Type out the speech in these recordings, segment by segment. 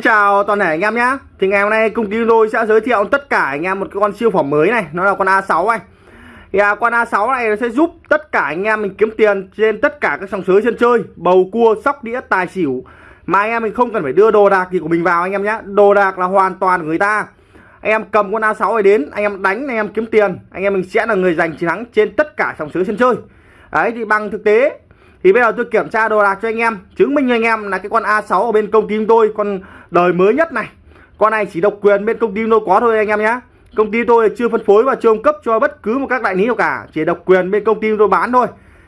Xin chào toàn thể anh em nhé Thì ngày hôm nay công ty tôi sẽ giới thiệu tất cả anh em một cái con siêu phẩm mới này Nó là con A6 này Thì à, con A6 này nó sẽ giúp tất cả anh em mình kiếm tiền trên tất cả các sòng sới sân chơi Bầu cua, sóc đĩa, tài xỉu. Mà anh em mình không cần phải đưa đồ đạc gì của mình vào anh em nhé Đồ đạc là hoàn toàn của người ta. Anh em cầm con A6 này đến Anh em đánh, anh em kiếm tiền Anh em mình sẽ là người giành chiến thắng trên tất cả sòng sới sân chơi. Đấy thì bằng thực tế thì bây giờ tôi kiểm tra đồ đạc cho anh em chứng minh anh em là cái con A6 ở bên công ty tôi con đời mới nhất này. Con này chỉ độc quyền bên công ty tôi có thôi anh em nhé công ty tôi chưa phân phối và chưa cung cấp cho bất cứ một các đại lý nào cả chỉ độc quyền bên công ty tôi bán thôi.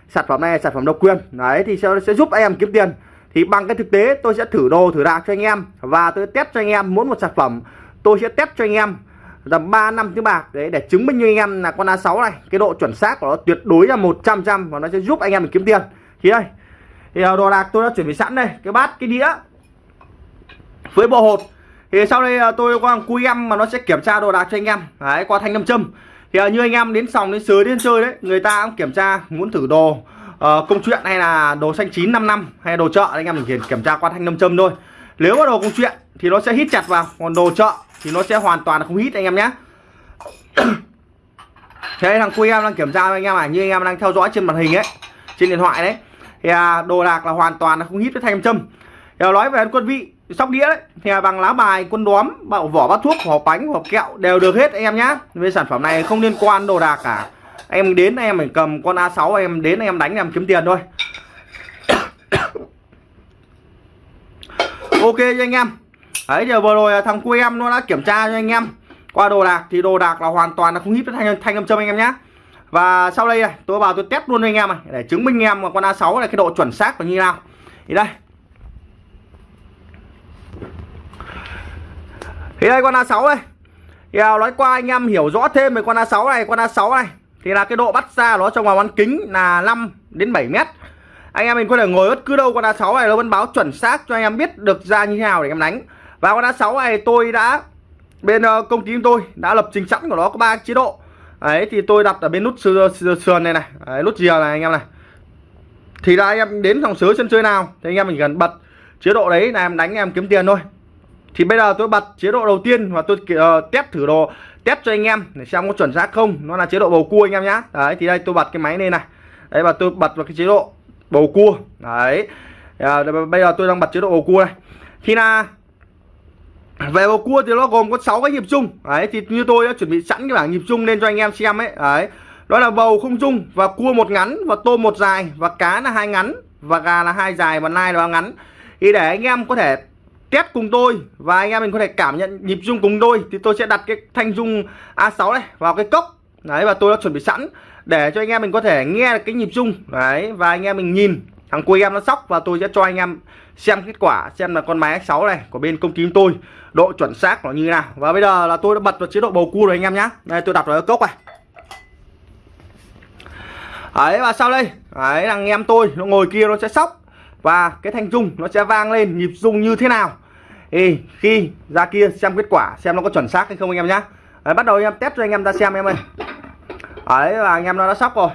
Sản phẩm này là sản phẩm độc quyền. Đấy thì sẽ, sẽ giúp anh em kiếm tiền. Thì bằng cái thực tế tôi sẽ thử đồ thử đạc cho anh em và tôi test cho anh em muốn một sản phẩm. Tôi sẽ test cho anh em tầm 3 năm tiếng bạc đấy để chứng minh cho anh em là con A6 này cái độ chuẩn xác của nó tuyệt đối là 100 trăm và nó sẽ giúp anh em mình kiếm tiền thì đây. Thì ờ, đồ đạc tôi đã chuẩn bị sẵn đây. Cái bát cái đĩa. Với bộ hột. Thì sau đây ờ, tôi qua cui em mà nó sẽ kiểm tra đồ đạc cho anh em. Đấy qua thanh nam châm. Thì ờ, như anh em đến sòng đến sới đến chơi đấy người ta cũng kiểm tra muốn thử đồ uh, công chuyện hay là đồ xanh chín năm năm hay đồ chợ anh em mình kiểm tra qua thanh nam châm thôi. Nếu mà đồ công chuyện thì nó sẽ hít chặt vào còn đồ chợ thì nó sẽ hoàn toàn không hít anh em nhé. Thế thằng cui em đang kiểm tra anh em à như anh em đang theo dõi trên màn hình ấy trên điện thoại đấy thì à, đồ đạc là hoàn toàn là không hít với thanh châm. Thì nói về quân vị sóc đĩa đấy. Thì à, bằng lá bài quân đóm bảo vỏ bát thuốc vỏ bánh vỏ kẹo đều được hết anh em nhá. Về sản phẩm này không liên quan đồ đạc cả. Em đến em phải cầm con A6 em đến em đánh em kiếm tiền thôi. Ok cho anh em. Đấy giờ vừa rồi thằng cu em nó đã kiểm tra cho anh em. Qua đồ đạc thì đồ đạc là hoàn toàn là không hít với thanh thanh âm châm anh em nhá và sau đây này, tôi vào tôi test luôn cho anh em này. Để chứng minh anh em con A6 này cái độ chuẩn xác là như nào. Thì đây. Thì đây con A6 đây. Thì à, nói qua anh em hiểu rõ thêm về con A6 này, con A6 này, thì là cái độ bắt ra nó trong vòng bán kính là 5 đến 7 mét. Anh em mình có thể ngồi bất cứ đâu, con A6 này nó vẫn báo chuẩn xác cho anh em biết được ra như thế nào để em đánh. Và con A6 này tôi đã, bên ờ, công ty tôi đã lập trình sẵn của nó có ba chế độ đấy thì tôi đặt ở bên nút sườn này này. Đấy, nút rìa này anh em này. Thì là anh em đến phòng sới sân chơi nào thì anh em mình cần bật chế độ đấy là em đánh em kiếm tiền thôi. Thì bây giờ tôi bật chế độ đầu tiên và tôi uh, test thử đồ test cho anh em để xem có chuẩn xác không. Nó là chế độ bầu cua anh em nhá. Đấy thì đây tôi bật cái máy lên này. Đấy và tôi bật vào cái chế độ bầu cua. Đấy. À, bây giờ tôi đang bật chế độ bầu cua này thì là về bầu cua thì nó gồm có 6 cái nhịp chung. Đấy, thì như tôi đã chuẩn bị sẵn cái bảng nhịp chung lên cho anh em xem ấy. Đấy, đó là bầu không chung và cua một ngắn và tôm một dài và cá là hai ngắn và gà là hai dài và nai là ngắn. Thì để anh em có thể test cùng tôi và anh em mình có thể cảm nhận nhịp chung cùng tôi thì tôi sẽ đặt cái thanh dung A6 này vào cái cốc. Đấy, và tôi đã chuẩn bị sẵn để cho anh em mình có thể nghe cái nhịp chung. Đấy, và anh em mình nhìn thằng cuối em nó sóc và tôi sẽ cho anh em xem kết quả xem là con máy X6 này của bên công ty tôi độ chuẩn xác nó như thế nào. Và bây giờ là tôi đã bật vào chế độ bầu cua rồi anh em nhé đây tôi đặt vào cốc này. Ấy và sau đây đấy thằng em tôi nó ngồi kia nó sẽ sóc. Và cái thanh rung nó sẽ vang lên nhịp rung như thế nào. Thì khi ra kia xem kết quả xem nó có chuẩn xác hay không anh em nhá. Đấy, bắt đầu anh em test cho anh em ra xem em ơi. Ấy và anh em nó đã sóc rồi.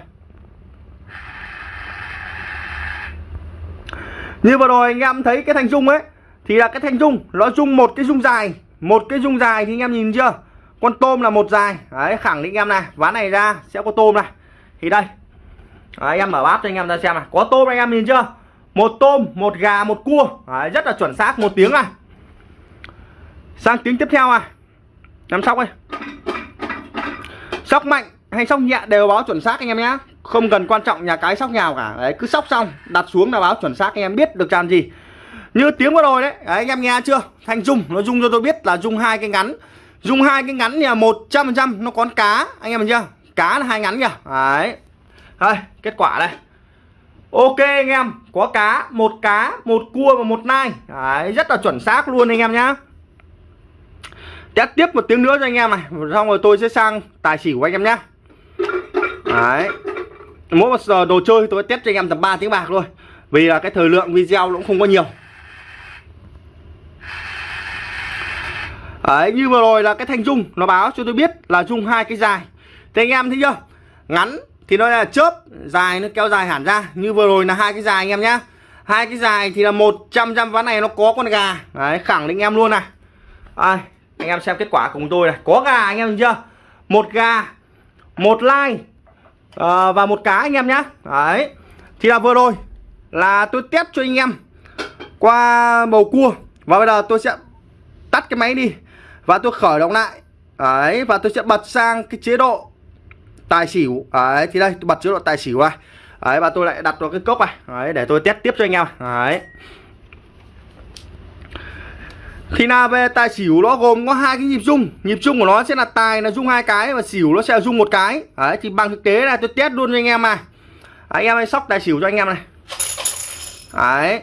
Như vừa rồi anh em thấy cái thanh dung ấy thì là cái thanh dung nó dung một cái dung dài một cái dung dài thì anh em nhìn chưa? Con tôm là một dài. Đấy khẳng định em này ván này ra sẽ có tôm này. Thì đây. Đấy, anh em mở bát cho anh em ra xem này. Có tôm anh em nhìn chưa? Một tôm một gà một cua. Đấy, rất là chuẩn xác một tiếng này. Sang tiếng tiếp theo à nằm sóc đây. Sóc mạnh hay sóc nhẹ đều báo chuẩn xác anh em nhé không cần quan trọng nhà cái sóc nhào cả. Đấy, cứ sóc xong, đặt xuống là báo chuẩn xác anh em biết được tràn gì. Như tiếng vừa rồi đấy. đấy, anh em nghe chưa? Thanh dung, nó dung cho tôi biết là dung hai cái ngắn. Dung hai cái ngắn là một trăm phần trăm, nó có cá, anh em mình chưa? Cá là hai ngắn kìa. Đấy. Đây kết quả đây. Ok anh em, có cá, một cá, một cua và một nai. Đấy, rất là chuẩn xác luôn anh em nhá. Test tiếp một tiếng nữa cho anh em này. Xong rồi tôi sẽ sang tài xỉu của anh em nhá. Đấy mỗi một giờ đồ chơi tôi test cho anh em tầm 3 tiếng bạc thôi. Vì là cái thời lượng video cũng không có nhiều. Đấy, như vừa rồi là cái thanh dung nó báo cho tôi biết là dung hai cái dài. Thì anh em thấy chưa? Ngắn thì nó là chớp dài nó kéo dài hẳn ra. Như vừa rồi là hai cái dài anh em nhá. Hai cái dài thì là 100 trăm ván này nó có con gà. Đấy khẳng định em luôn này. À, anh em xem kết quả cùng tôi này. Có gà anh em chưa? Một gà một like. Ờ, và một cá anh em nhá. Đấy. Thì là vừa rồi là tôi test cho anh em qua bầu cua. Và bây giờ tôi sẽ tắt cái máy đi. Và tôi khởi động lại. Đấy, và tôi sẽ bật sang cái chế độ tài xỉu. Đấy, thì đây, tôi bật chế độ tài xỉu này đấy, và tôi lại đặt vào cái cốc này. Đấy, để tôi test tiếp cho anh em. Đấy thì là về tài xỉu nó gồm có hai cái nhịp rung. Nhịp rung của nó sẽ là tài, là rung hai cái và xỉu nó sẽ là rung một cái. Đấy, thì bằng thực tế là tôi test luôn cho anh em này. Anh em hãy sóc tài xỉu cho anh em này. Đấy.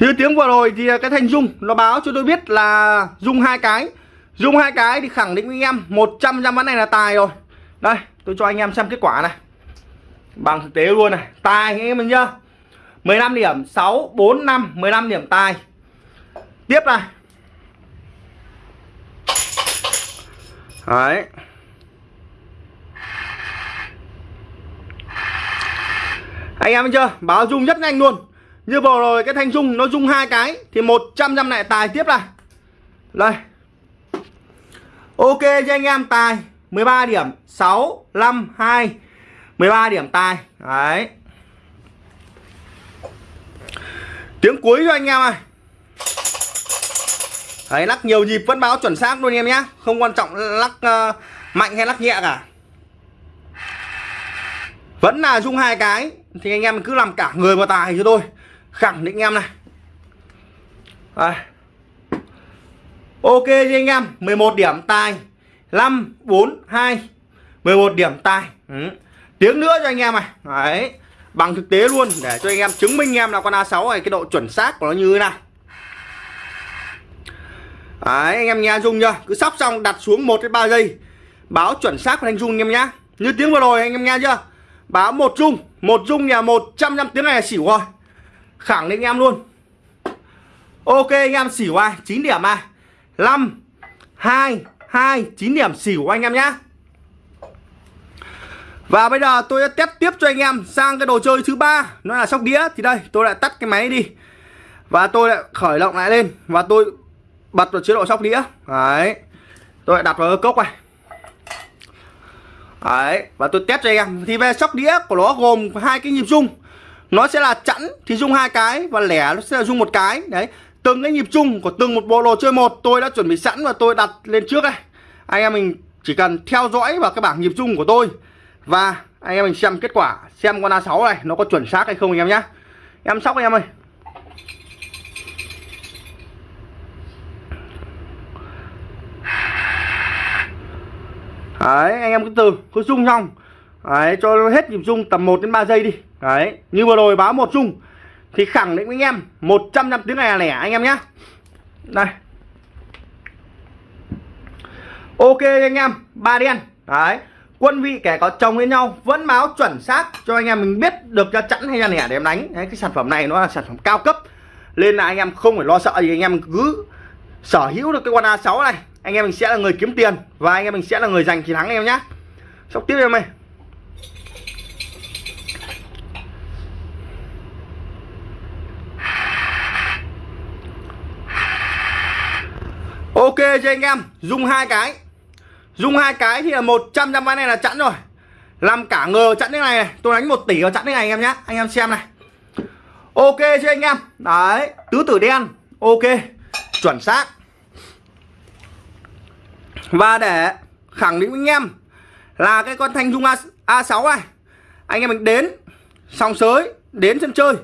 Như tiếng vừa rồi thì cái thanh dung nó báo cho tôi biết là dung hai cái. Dung hai cái thì khẳng định với anh em 100 trăm ván này là tài rồi. Đây, tôi cho anh em xem kết quả này bằng thực tế luôn này. Tài anh em mình nhá. 15 điểm 6 4 5 15 điểm tài. Tiếp này. Đấy. Anh em chưa? Báo dung rất nhanh luôn. Như vừa rồi cái thanh dung nó dung hai cái thì 100 trăm này tài tiếp này. Đây. Ok cho anh em, tài 13 điểm 6 5 2 13 điểm tài. Đấy. Tiếng cuối cho anh em ơi. Đấy lắc nhiều nhịp vẫn báo chuẩn xác luôn em nhé không quan trọng lắc uh, mạnh hay lắc nhẹ cả. Vẫn là dung hai cái. Thì anh em cứ làm cả người vào tài cho tôi khẳng định em này. Đây. ok cho anh em. 11 điểm tài. 5 4 2 11 điểm tài. Ừ tiếng nữa cho anh em này. Đấy. Bằng thực tế luôn để cho anh em chứng minh em là con A6 này cái độ chuẩn xác của nó như thế nào. Đấy, anh em nghe dung chưa? Cứ sóc xong đặt xuống 1 đến 3 giây. Báo chuẩn xác của thanh dung anh em nhá. Như tiếng vừa rồi anh em nghe chưa? Báo một dung. Một dung nhà 100 năm tiếng này là xỉu rồi. Khẳng định anh em luôn. Ok anh em xỉu ai? 9 điểm à 5 2 2 9 điểm xỉu anh em nhá và bây giờ tôi sẽ test tiếp cho anh em sang cái đồ chơi thứ ba. Nó là sóc đĩa. Thì đây, tôi lại tắt cái máy đi. Và tôi lại khởi động lại lên. Và tôi bật vào chế độ sóc đĩa. Đấy. Tôi lại đặt vào cốc này. Đấy. Và tôi test cho anh em. Thì về sóc đĩa của nó gồm hai cái nhịp rung. Nó sẽ là chẵn thì rung hai cái và lẻ nó sẽ là rung một cái. Đấy. Từng cái nhịp chung của từng một bộ đồ chơi một, tôi đã chuẩn bị sẵn và tôi đặt lên trước đây. Anh em mình chỉ cần theo dõi vào cái bảng nhịp chung của tôi và anh em mình xem kết quả xem con A6 này nó có chuẩn xác hay không anh em nhé em sóc anh em ơi. Đấy, anh em cứ từ cứ rung xong. Đấy, cho hết nhịp rung tầm 1 đến 3 giây đi. Đấy, như vừa rồi báo một rung Thì khẳng định với anh em 100 năm tiếng này là lẻ anh em nhé Đây. Ok anh em, ba đen. Đấy, quân vị kẻ có chồng với nhau Vẫn báo chuẩn xác cho anh em mình biết được ra chẵn hay là lẻ để em đánh. Đấy, cái sản phẩm này nó là sản phẩm cao cấp. Nên là anh em không phải lo sợ gì anh em cứ sở hữu được cái con A6 này anh em mình sẽ là người kiếm tiền và anh em mình sẽ là người giành chiến thắng anh em nhé sóc tiếp em ơi. Ok cho anh em dùng hai cái dùng hai cái thì là 100 trăm ván này là chẵn rồi. Làm cả ngờ chẵn thế này, này. Tôi đánh một tỷ vào chẵn thế này anh em nhé anh em xem này. Ok chưa anh em? Đấy tứ tử đen. Ok chuẩn xác. Và để khẳng định với anh em là cái con thanh dung A, A6 này anh em mình đến sòng sới đến sân chơi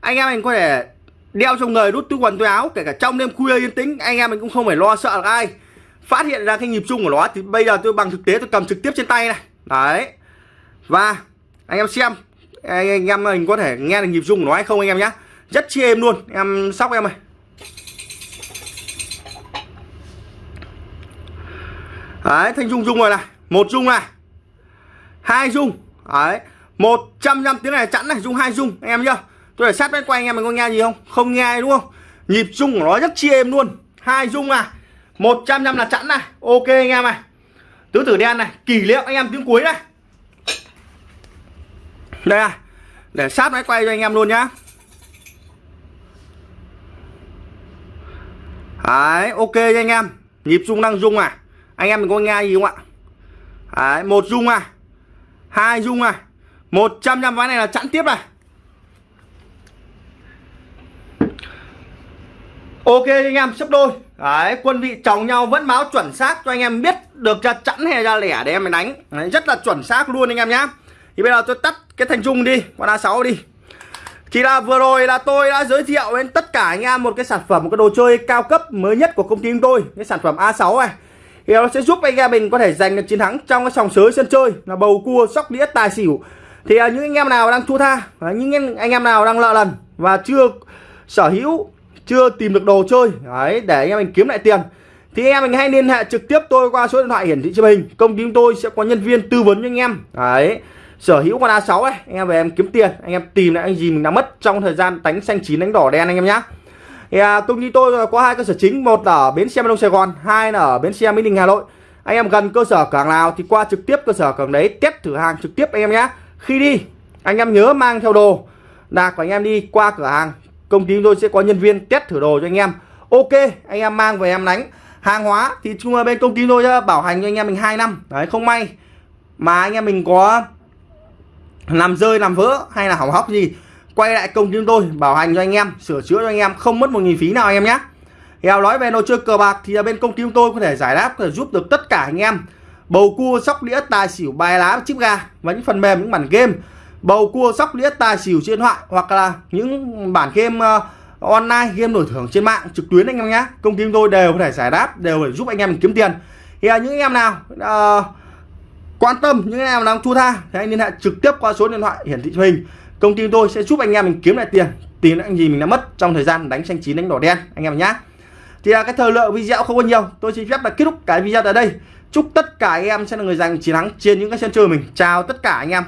anh em mình có thể đeo trong người đút túi quần túi áo kể cả trong đêm khuya yên tĩnh anh em mình cũng không phải lo sợ là ai phát hiện ra cái nhịp chung của nó thì bây giờ tôi bằng thực tế tôi cầm trực tiếp trên tay này. Đấy. Và anh em xem anh, anh em mình có thể nghe được nhịp chung của nó hay không anh em nhé rất chi êm luôn em sóc em ơi. Đấy thanh chung chung rồi này một chung này hai chung đấy một trăm năm tiếng này chẵn này chung hai chung anh em nhá. Tôi để sát bên quay anh em mình có nghe gì không? Không nghe đúng không? Nhịp chung của nó rất chi êm luôn. Hai chung này một trăm năm là chẵn này. Ok anh em này. Tứ tử đen này, kỷ niệm anh em tiếng cuối này. Đây à để sát máy quay cho anh em luôn nhá. Đấy, ok cho anh em. Nhịp rung đang rung à. Anh em mình có nghe gì không ạ? Đấy, một rung à. Hai rung à. Một trăm trăm ván này là chẵn tiếp này. Ok anh em sắp đôi. Đấy quân vị chồng nhau vẫn báo chuẩn xác cho anh em biết được ra chẵn hay ra lẻ để em mình đánh. Đấy, rất là chuẩn xác luôn anh em nhá. Thì bây giờ tôi tắt cái thành trung đi con a 6 đi. Chỉ là vừa rồi là tôi đã giới thiệu đến tất cả anh em một cái sản phẩm một cái đồ chơi cao cấp mới nhất của công ty chúng tôi cái sản phẩm A6 này. Thì nó sẽ giúp anh em mình có thể giành được chiến thắng trong cái sòng sới sân chơi là bầu cua sóc đĩa tài xỉu. Thì à, những anh em nào đang thua tha những anh em nào đang lợ lần và chưa sở hữu chưa tìm được đồ chơi. Đấy để anh em mình kiếm lại tiền. Thì anh em mình hãy liên hệ trực tiếp tôi qua số điện thoại hiển thị trên hình. Công ty chúng tôi sẽ có nhân viên tư vấn cho anh em. Đấy sở hữu con A6 ấy anh em về em kiếm tiền anh em tìm lại anh gì mình đã mất trong thời gian đánh xanh chín đánh đỏ đen anh em nhá. Thì à, công ty tôi có hai cơ sở chính một ở bến xe Đông Sài Gòn hai là ở bến xe Mỹ Đình Hà Nội. Anh em gần cơ sở cảng nào thì qua trực tiếp cơ sở cảng đấy test thử hàng trực tiếp anh em nhé khi đi anh em nhớ mang theo đồ. Đạc của anh em đi qua cửa hàng công ty tôi sẽ có nhân viên test thử đồ cho anh em. Ok, anh em mang về em đánh. Hàng hóa thì chung bên công ty tôi bảo hành cho anh em mình 2 năm. Đấy, không may mà anh em mình có làm rơi, làm vỡ hay là hỏng hóc gì, quay lại công ty chúng tôi bảo hành cho anh em, sửa chữa cho anh em, không mất một nghìn phí nào anh em nhé Hèo nói về đồ chơi cờ bạc thì bên công ty chúng tôi có thể giải đáp, có thể giúp được tất cả anh em. Bầu cua, sóc đĩa, tài xỉu, bài lá, chip gà và những phần mềm, những bản game bầu cua sóc đĩa tài xỉu trên thoại hoặc là những bản game uh, online game đổi thưởng trên mạng trực tuyến anh em nhé. Công ty tôi đều có thể giải đáp đều để giúp anh em kiếm tiền. Thì uh, những anh em nào uh, quan tâm những anh em đang thua tha thì anh liên hệ trực tiếp qua số điện thoại hiển thị hình. Công ty tôi sẽ giúp anh em mình kiếm lại tiền tiền anh gì mình đã mất trong thời gian đánh xanh chín đánh đỏ đen anh em nhé. Thì là cái thời lượng video không có nhiều tôi xin phép là kết thúc cái video tại đây. Chúc tất cả anh em sẽ là người giành chiến thắng trên những cái sân chơi mình. Chào tất cả anh em.